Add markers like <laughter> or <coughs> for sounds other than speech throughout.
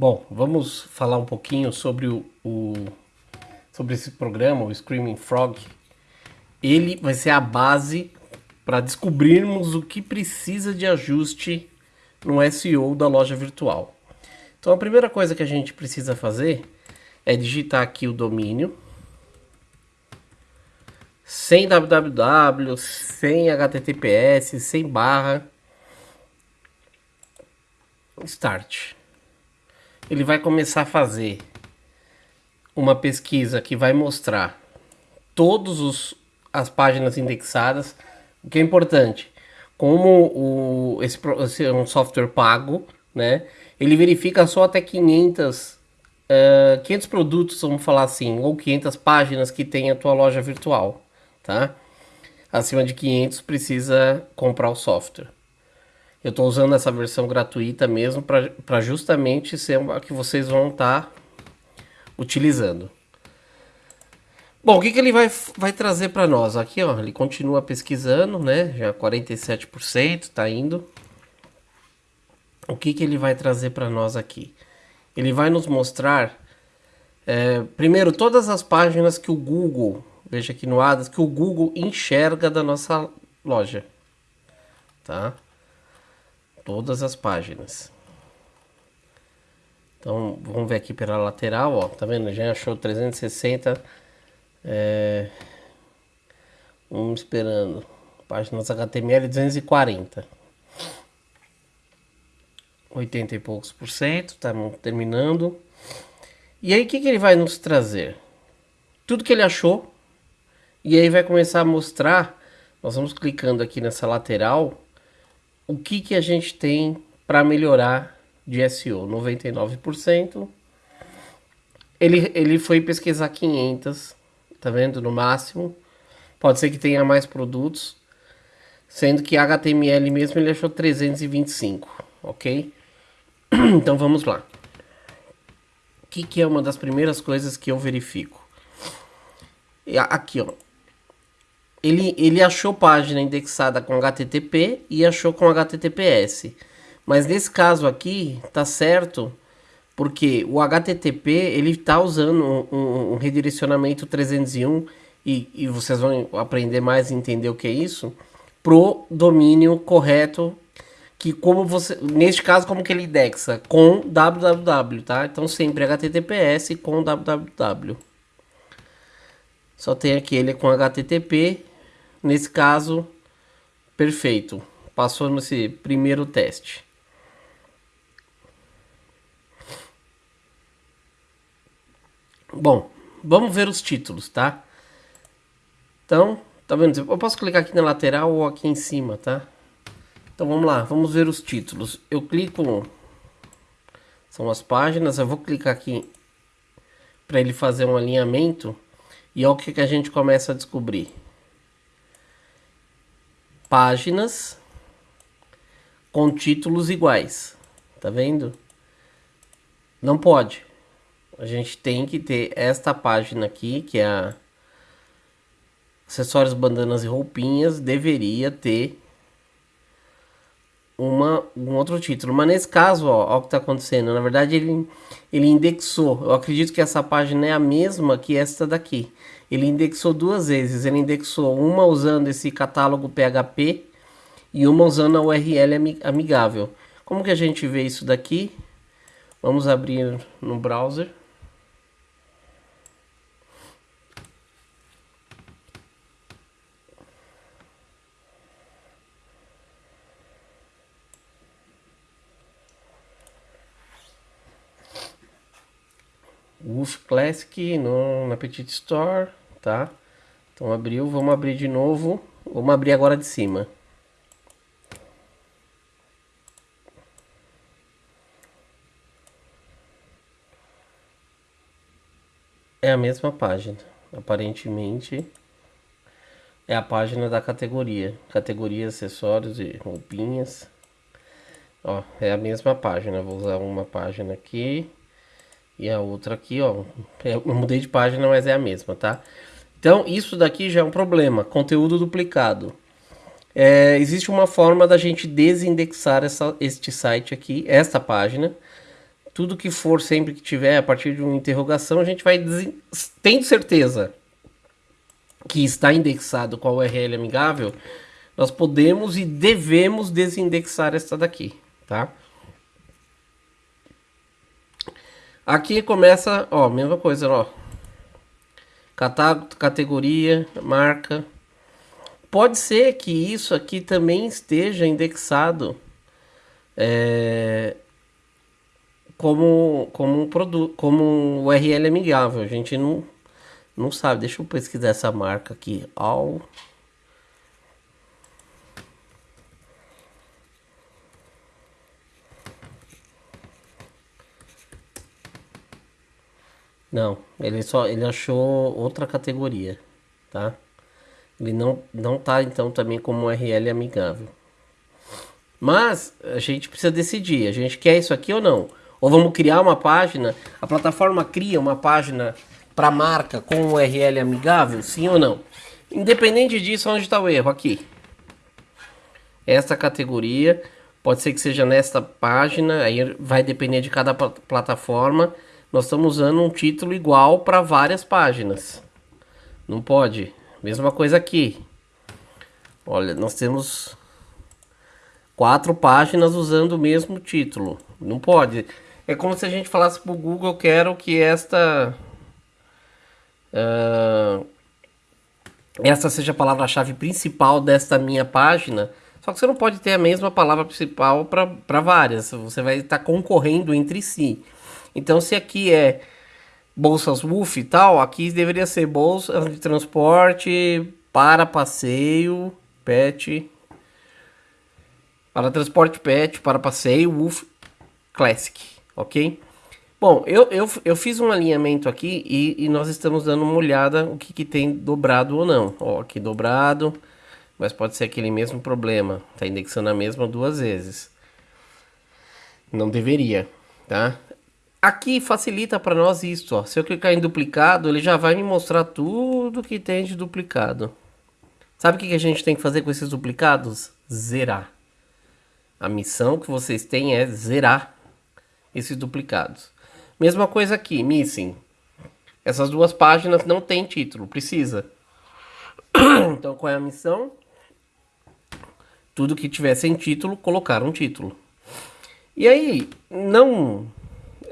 Bom, vamos falar um pouquinho sobre o, o, sobre esse programa, o Screaming Frog. Ele vai ser a base para descobrirmos o que precisa de ajuste no SEO da loja virtual. Então a primeira coisa que a gente precisa fazer é digitar aqui o domínio sem www, sem https, sem barra, start ele vai começar a fazer uma pesquisa que vai mostrar todas as páginas indexadas, o que é importante. Como o, esse, esse é um software pago, né? Ele verifica só até 500, uh, 500 produtos, vamos falar assim, ou 500 páginas que tem a tua loja virtual, tá? Acima de 500 precisa comprar o software. Eu estou usando essa versão gratuita mesmo para justamente ser a que vocês vão estar tá utilizando. Bom, o que, que ele vai, vai trazer para nós? Aqui, ó, ele continua pesquisando, né? Já 47% está indo. O que, que ele vai trazer para nós aqui? Ele vai nos mostrar, é, primeiro, todas as páginas que o Google, veja aqui no Adas, que o Google enxerga da nossa loja, tá? Todas as páginas. Então, vamos ver aqui pela lateral, ó, tá vendo? Já achou 360, é, vamos esperando, páginas HTML 240. 80 e poucos por cento, tá terminando. E aí, o que, que ele vai nos trazer? Tudo que ele achou. E aí vai começar a mostrar, nós vamos clicando aqui nessa lateral, o que, que a gente tem para melhorar de SEO? 99%. Ele, ele foi pesquisar 500, tá vendo? No máximo. Pode ser que tenha mais produtos. Sendo que HTML mesmo ele achou 325, ok? <clears throat> Então vamos lá. O que, que é uma das primeiras coisas que eu verifico? Aqui, ó ele, ele achou página indexada com HTTP e achou com HTTPS. Mas nesse caso aqui, tá certo, porque o HTTP ele está usando um, um, um, redirecionamento 301 e, e vocês vão aprender mais e entender o que é isso, pro domínio correto que como você, neste caso como que ele indexa com www, tá? Então sempre HTTPS com www. Só tem aqui ele com HTTP Nesse caso, perfeito. Passou nesse primeiro teste. Bom, vamos ver os títulos, tá? Então, tá vendo? Eu posso clicar aqui na lateral ou aqui em cima, tá? Então vamos lá, vamos ver os títulos. Eu clico, são as páginas, eu vou clicar aqui para ele fazer um alinhamento e olha o que, que a gente começa a descobrir páginas com títulos iguais. Tá vendo? Não pode. A gente tem que ter esta página aqui, que é a acessórios, bandanas e roupinhas, deveria ter uma, um outro título. Mas nesse caso, ó, ó o que está acontecendo. Na verdade, ele, ele indexou. Eu acredito que essa página é a mesma que esta daqui. Ele indexou duas vezes. Ele indexou uma usando esse catálogo PHP e uma usando a URL amigável. Como que a gente vê isso daqui? Vamos abrir no browser. Wolf Classic no, na Store, tá? Então abriu, vamos abrir de novo. Vamos abrir agora de cima. É a mesma página, aparentemente é a página da categoria, categoria acessórios e roupinhas. Ó, é a mesma página, vou usar uma página aqui e a outra aqui, ó. É, eu mudei de página, mas é a mesma, tá? Então, isso daqui já é um problema. Conteúdo duplicado. É, existe uma forma da gente desindexar essa, este site aqui, esta página. tudo que for sempre que tiver a partir de uma interrogação, a gente vai tendo certeza que está indexado com a URL amigável, nós podemos e devemos desindexar esta daqui, tá? Aqui começa, ó, mesma coisa, ó. Catálogo, categoria, marca. Pode ser que isso aqui também esteja indexado é, como, como um produto, como um URL amigável. A gente não, não sabe. Deixa eu pesquisar essa marca aqui. All Não, ele só ele achou outra categoria, tá? Ele não não tá então também como URL amigável. Mas a gente precisa decidir, a gente quer isso aqui ou não? Ou vamos criar uma página, a plataforma cria uma página para marca com URL amigável, sim ou não? Independente disso, onde está o erro? Aqui. Esta categoria, pode ser que seja nesta página, aí vai depender de cada plataforma nós estamos usando um título igual para várias páginas. Não pode. Mesma coisa aqui. Olha, nós temos quatro páginas usando o mesmo título. Não pode. É como se a gente falasse para o Google, quero que esta... Uh, seja a palavra-chave principal desta minha página. Só que você não pode ter a mesma palavra principal para várias. Você vai estar concorrendo entre si. Então, se aqui é bolsas WUF e tal, aqui deveria ser bolsa de transporte para passeio, pet, para transporte pet, para passeio, WUF Classic, ok? Bom, eu, eu, eu fiz um alinhamento aqui e, e nós estamos dando uma olhada o que, que tem dobrado ou não. Ó, aqui dobrado, mas pode ser aquele mesmo problema, tá indexando a mesma duas vezes. Não deveria, tá? Aqui facilita para nós isso, ó. Se eu clicar em duplicado, ele já vai me mostrar tudo que tem de duplicado. Sabe o que a gente tem que fazer com esses duplicados? Zerar. A missão que vocês têm é zerar esses duplicados. Mesma coisa aqui, missing. Essas duas páginas não tem título, precisa. <coughs> Então qual é a missão? Tudo que tiver sem título, colocar um título. E aí, não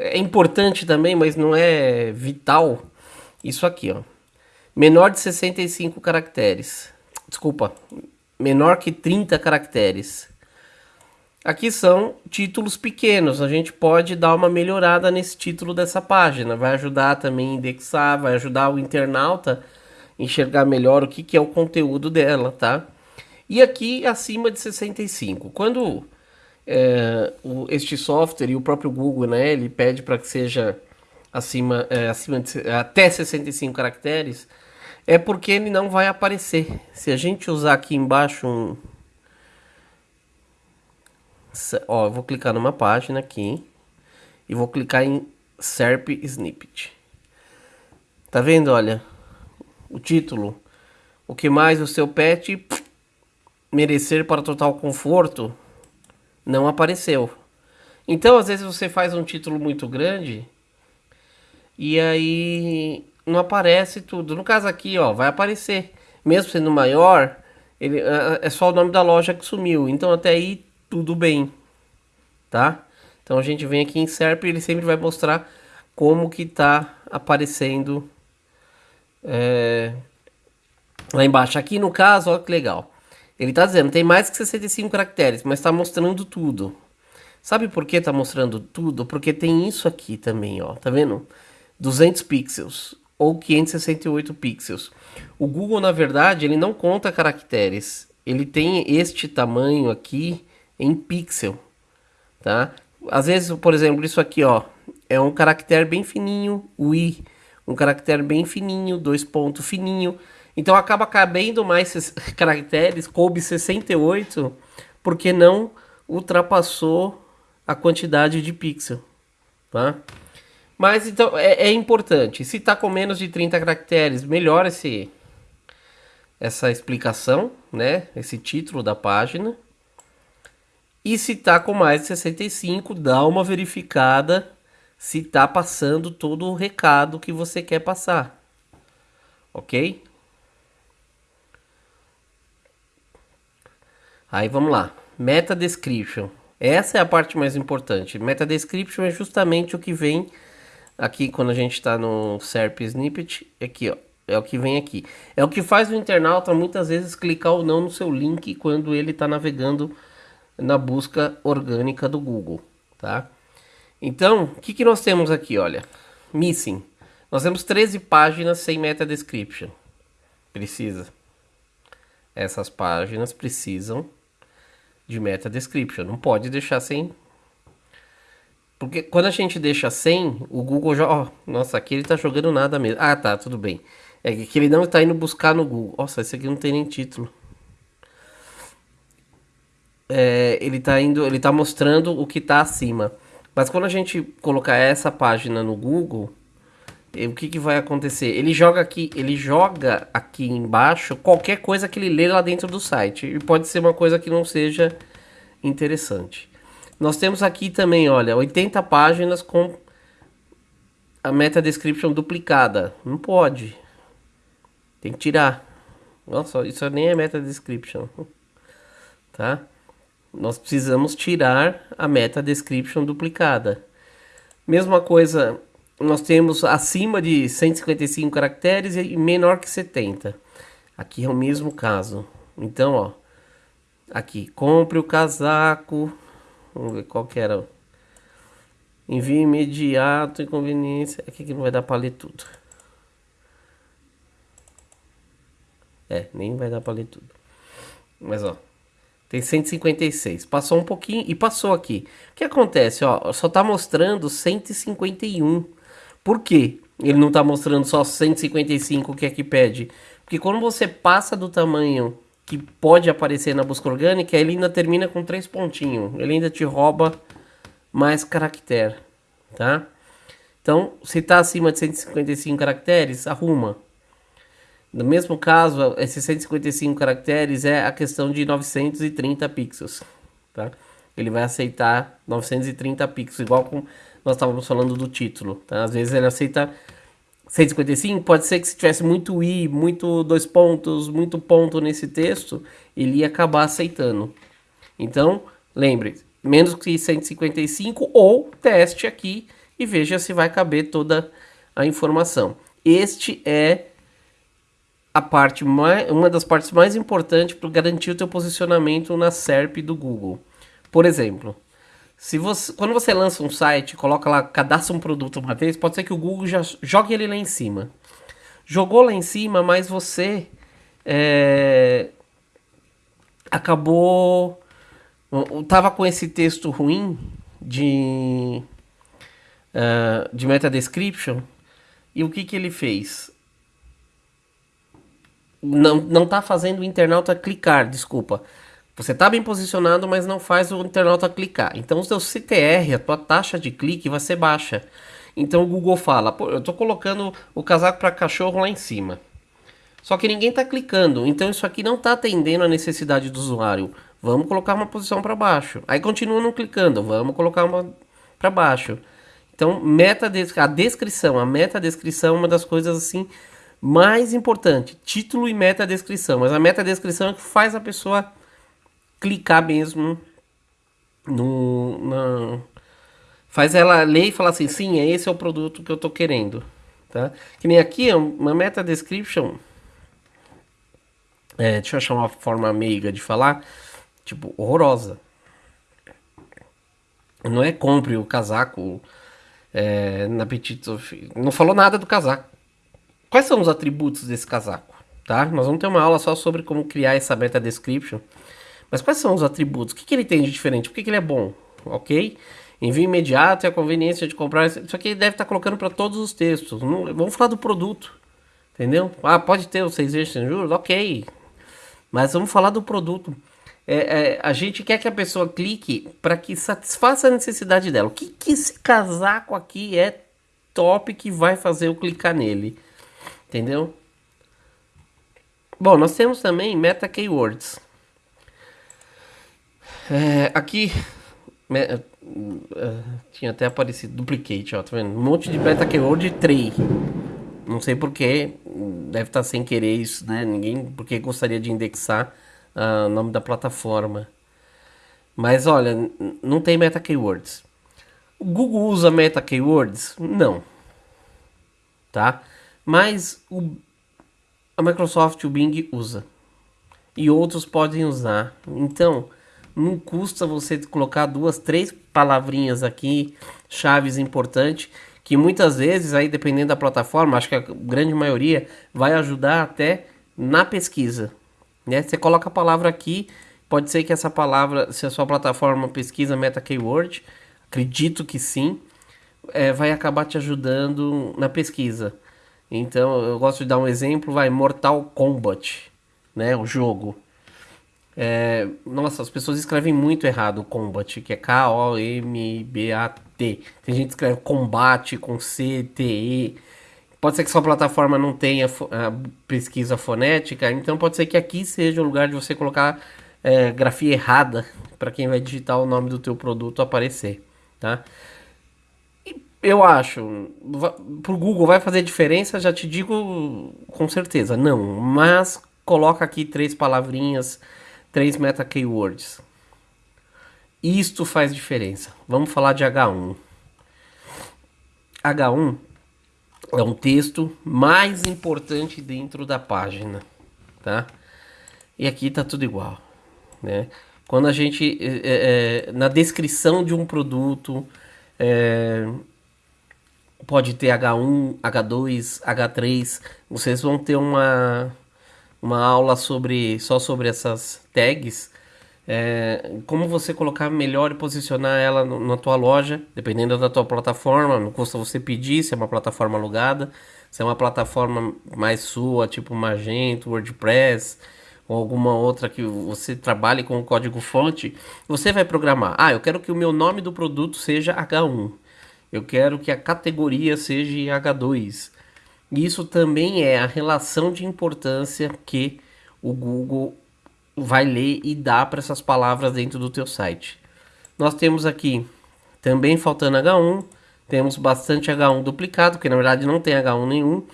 é importante também, mas não é vital. Isso aqui, ó. Menor de 65 caracteres. Desculpa, menor que 30 caracteres. Aqui são títulos pequenos. A gente pode dar uma melhorada nesse título dessa página. Vai ajudar também a indexar, vai ajudar o internauta a enxergar melhor o que, que é o conteúdo dela, tá? E aqui acima de 65. Quando é, o, este software e o próprio Google, né, ele pede para que seja acima, é, acima de até 65 caracteres, é porque ele não vai aparecer. Se a gente usar aqui embaixo um... Ó, eu vou clicar numa página aqui e vou clicar em SERP Snippet. Tá vendo, olha, o título. O que mais o seu pet merecer para total conforto não apareceu. Então, às vezes você faz um título muito grande e aí não aparece tudo. No caso aqui, ó, vai aparecer. Mesmo sendo maior, ele, é só o nome da loja que sumiu. Então, até aí, tudo bem, tá? Então, a gente vem aqui em SERP e ele sempre vai mostrar como que tá aparecendo é, lá embaixo. Aqui no caso, olha que legal. Ele está dizendo, tem mais que 65 caracteres, mas está mostrando tudo. Sabe por que está mostrando tudo? Porque tem isso aqui também, ó. Tá vendo? 200 pixels ou 568 pixels. O Google, na verdade, ele não conta caracteres. Ele tem este tamanho aqui em pixel, tá? Às vezes, por exemplo, isso aqui, ó, é um caractere bem fininho, o i, um caractere bem fininho, dois pontos fininho. Então acaba cabendo mais <laughs> caracteres, coube 68, porque não ultrapassou a quantidade de pixel, tá? Mas então é, é importante, se está com menos de 30 caracteres, melhora esse, essa explicação, né? Esse título da página. E se está com mais de 65, dá uma verificada se está passando todo o recado que você quer passar. Ok? Aí vamos lá. Meta description. Essa é a parte mais importante. Meta description é justamente o que vem aqui quando a gente está no SERP snippet. Aqui, ó. É o que vem aqui. É o que faz o internauta muitas vezes clicar ou não no seu link quando ele está navegando na busca orgânica do Google, tá? Então, o que, que nós temos aqui, olha? Missing. Nós temos 13 páginas sem meta description. Precisa. Essas páginas precisam de meta description. Não pode deixar sem. Porque quando a gente deixa sem, o Google já. Ó, nossa, aqui ele tá jogando nada mesmo. Ah, tá, tudo bem. É que ele não está indo buscar no Google. Nossa, esse aqui não tem nem título. É, ele está indo, ele tá mostrando o que está acima. Mas quando a gente colocar essa página no Google, o que, que vai acontecer? Ele joga aqui, ele joga aqui embaixo qualquer coisa que ele lê lá dentro do site. E pode ser uma coisa que não seja interessante. Nós temos aqui também, olha, 80 páginas com a meta description duplicada. Não pode. Tem que tirar. Nossa, isso nem é meta description. <laughs> Tá? nós precisamos tirar a meta description duplicada. Mesma coisa, nós temos acima de 155 caracteres e menor que 70. Aqui é o mesmo caso. Então, ó, aqui, compre o casaco. Vamos ver qual que era. Envio imediato, inconveniência. Aqui que não vai dar para ler tudo. É, nem vai dar para ler tudo. Mas ó, tem 156. Passou um pouquinho e passou aqui. O que acontece? Ó, só está mostrando 151. Por quê? Ele não está mostrando só 155 que aqui pede. Porque quando você passa do tamanho que pode aparecer na busca orgânica, ele ainda termina com três pontinhos. Ele ainda te rouba mais caractere, tá? Então, se está acima de 155 caracteres, arruma. No mesmo caso, esses 155 caracteres é a questão de 930 pixels, tá? Ele vai aceitar 930 pixels, igual com nós estávamos falando do título, tá? Às vezes ele aceita 155, pode ser que se tivesse muito i, muito dois pontos, muito ponto nesse texto, ele ia acabar aceitando. Então, lembre, menos que 155 ou teste aqui e veja se vai caber toda a informação. Este é a parte mais, uma das partes mais importantes para garantir o teu posicionamento na SERP do Google. Por exemplo, se você, quando você lança um site, coloca lá, cadastra um produto uma vez, pode ser que o Google já jogue ele lá em cima. Jogou lá em cima, mas você é, acabou tava com esse texto ruim de uh, de meta description e o que que ele fez? não, não tá fazendo o internauta clicar, desculpa. Você está bem posicionado, mas não faz o internauta clicar. Então o seu CTR, a tua taxa de clique vai ser baixa. Então o Google fala, eu estou colocando o casaco para cachorro lá em cima. Só que ninguém está clicando, então isso aqui não está atendendo a necessidade do usuário. Vamos colocar uma posição para baixo. Aí continua não clicando, vamos colocar uma para baixo. Então, meta a descrição, a meta descrição é uma das coisas assim mais importante, título e meta descrição. Mas a meta descrição é que faz a pessoa clicar mesmo no. Faz ela ler e falar assim: sim, esse é o produto que eu estou querendo. Tá? Que nem aqui, uma meta description. É, deixa eu achar uma forma meiga de falar. Tipo, horrorosa. Não é compre o casaco é, na Petit Não falou nada do casaco. Quais são os atributos desse casaco? Tá? Nós vamos ter uma aula só sobre como criar essa meta description. Mas quais são os atributos? O que, que ele tem de diferente? Por que, que ele é bom? Ok? Envio imediato e a conveniência de comprar. Isso aqui deve estar colocando para todos os textos. Não, vamos falar do produto. Entendeu? Ah, pode ter os seis vezes sem juros? Ok. Mas vamos falar do produto. É, é, a gente quer que a pessoa clique para que satisfaça a necessidade dela. O que, que esse casaco aqui é top que vai fazer eu clicar nele? Entendeu? Bom, nós temos também meta keywords. É, aqui Uh, tinha até aparecido duplicate, ó, tá vendo? Um monte de beta keyword tray. Não sei porquê, deve estar sem querer isso, né? Ninguém porque gostaria de indexar uh, o nome da plataforma. Mas olha, não tem meta keywords. O Google usa meta keywords? Não. Tá? Mas o, a Microsoft, o Bing usa. E outros podem usar. Então, não custa você colocar duas, três palavrinhas aqui, chaves importantes, que muitas vezes, aí dependendo da plataforma, acho que a grande maioria vai ajudar até na pesquisa. Né? Você coloca a palavra aqui, pode ser que essa palavra, se a sua plataforma pesquisa meta keyword, acredito que sim, é, vai acabar te ajudando na pesquisa. Então, eu gosto de dar um exemplo, vai Mortal Kombat, né, o jogo. É, nossa, as pessoas escrevem muito errado Combat, que é K-O-M-B-A-T. Tem gente que escreve combate com C-T-E. Pode ser que sua plataforma não tenha pesquisa fonética, então pode ser que aqui seja o lugar de você colocar é, grafia errada para quem vai digitar o nome do teu produto aparecer, tá? E eu acho, pro Google vai fazer diferença, já te digo com certeza, não, mas coloca aqui três palavrinhas três meta keywords. Isto faz diferença. Vamos falar de H1. H1 é um texto mais importante dentro da página, tá? E aqui tá tudo igual, né? Quando a gente é, é, na descrição de um produto é, pode ter H1, H2, H3, vocês vão ter uma uma aula sobre só sobre essas tags, é, como você colocar melhor e posicionar ela no, na tua loja, dependendo da tua plataforma, não custa você pedir se é uma plataforma alugada, se é uma plataforma mais sua, tipo Magento, WordPress, ou alguma outra que você trabalhe com o código fonte, você vai programar. Ah, eu quero que o meu nome do produto seja H1. Eu quero que a categoria seja H2. Isso também é a relação de importância que o Google vai ler e dá para essas palavras dentro do teu site. Nós temos aqui também faltando H1, temos bastante H1 duplicado, que na verdade não tem H1 nenhum.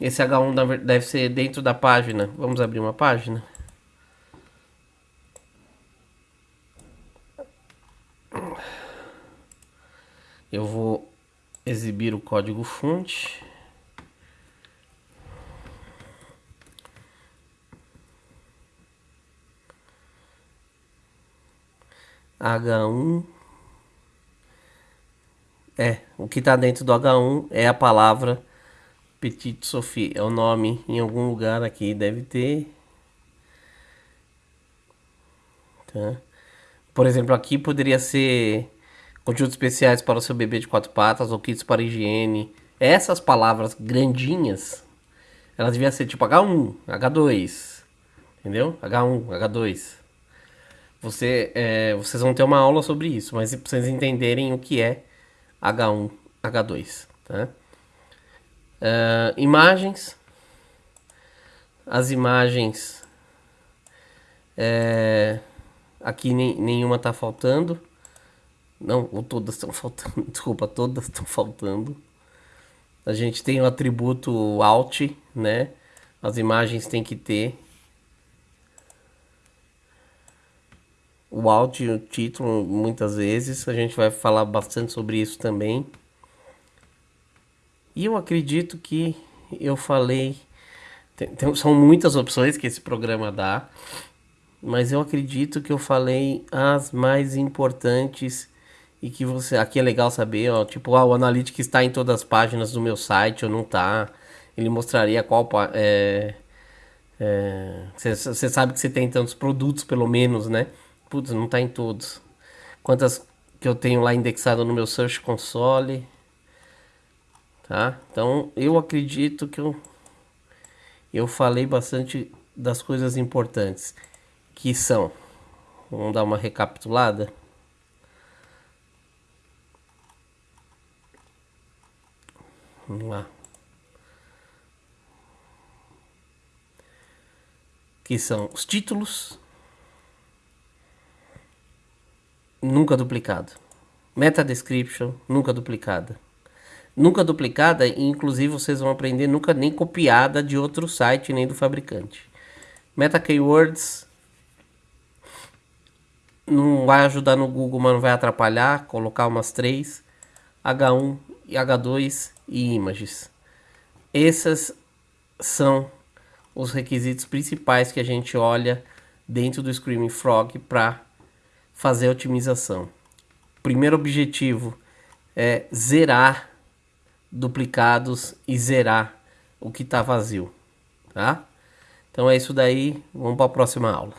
Esse H1 deve ser dentro da página. Vamos abrir uma página. Eu vou exibir o código fonte. H1 é, o que está dentro do H1 é a palavra Petit Sophie, é o nome em algum lugar aqui, deve ter. Tá? Por exemplo, aqui poderia ser conteúdos especiais para o seu bebê de quatro patas ou kits para higiene. Essas palavras grandinhas, elas deviam ser tipo H1, H2, entendeu? H1, H2. Você, é, vocês vão ter uma aula sobre isso, mas para vocês entenderem o que é H1, H2. Tá? Uh, imagens. As imagens. É, aqui nem, nenhuma está faltando. Não, ou todas estão faltando. <laughs> Desculpa, todas estão faltando. A gente tem o atributo alt, né? As imagens tem que ter o áudio e o título muitas vezes. A gente vai falar bastante sobre isso também. E eu acredito que eu falei. Tem, tem, são muitas opções que esse programa dá, mas eu acredito que eu falei as mais importantes e que você. Aqui é legal saber, ó, tipo, ah, o Analytics está em todas as páginas do meu site ou não tá. Ele mostraria qual. É, você é, sabe que você tem tantos produtos, pelo menos, né? Putz, não tá em todos. Quantas que eu tenho lá indexado no meu Search Console. Tá? Então, eu acredito que eu, eu falei bastante das coisas importantes. Que são... Vamos dar uma recapitulada. Vamos lá. Que são os títulos, nunca duplicado. Meta description, nunca duplicada. Nunca duplicada, e inclusive vocês vão aprender nunca nem copiada de outro site nem do fabricante. Meta keywords não vai ajudar no Google, mas não vai atrapalhar. Colocar umas três H1 e H2 e images. Esses são os requisitos principais que a gente olha dentro do Screaming Frog para fazer a otimização. Primeiro objetivo é zerar duplicados e zerar o que está vazio, tá? Então é isso daí, vamos para a próxima aula.